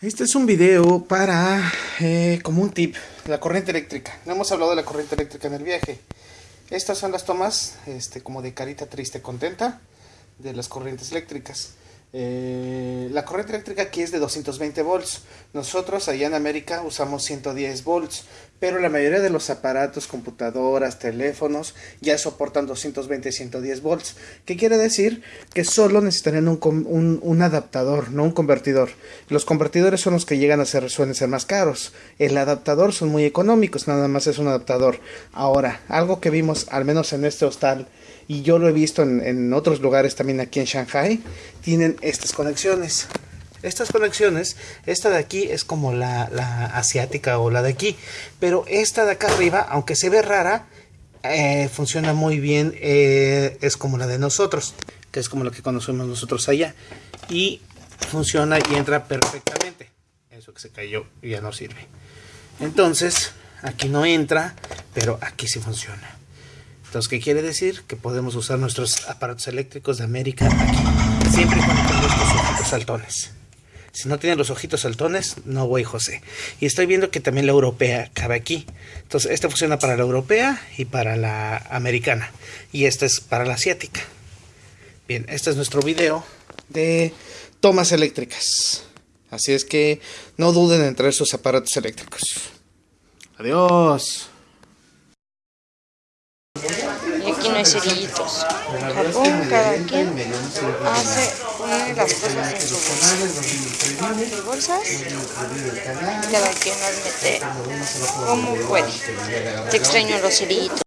Este es un video para, eh, como un tip, la corriente eléctrica. No hemos hablado de la corriente eléctrica en el viaje. Estas son las tomas, este, como de carita triste contenta, de las corrientes eléctricas. Eh, la corriente eléctrica aquí es de 220 volts. Nosotros allá en América usamos 110 volts. Pero la mayoría de los aparatos, computadoras, teléfonos ya soportan 220 y 110 volts. ¿Qué quiere decir? Que solo necesitarían un, un, adaptador, no un convertidor. Los convertidores son los que llegan a ser, suelen ser más caros. El adaptador son muy económicos, nada más es un adaptador. Ahora, algo que vimos, al menos en este hostal, y yo lo he visto en, otros lugares también aquí en Shanghai, tienen estas conexiones. Estas conexiones, esta de aquí es como la, asiática o la de aquí, pero esta de acá arriba, aunque se ve rara, eh, funciona muy bien, eh, es como la de nosotros, que es como la que conocemos nosotros allá, y funciona y entra perfectamente. Eso que se cayó ya no sirve. Entonces, aquí no entra, pero aquí sí funciona. Entonces, ¿qué quiere decir? Que podemos usar nuestros aparatos eléctricos de América aquí, siempre y cuando ojitos saltones. Si no tienen los ojitos saltones, no voy José. Y estoy viendo que también la europea cabe aquí. Entonces, esta funciona para la europea y para la americana. Y esta es para la asiática. Bien, este es nuestro video de tomas eléctricas. Así es que no duden en traer sus aparatos eléctricos. Adiós. Aquí no hay cerillitos. En Japón cada quien hace, pone las cosas en sus bolsas y cada quien las mete como puede. Te extraño los cerillitos.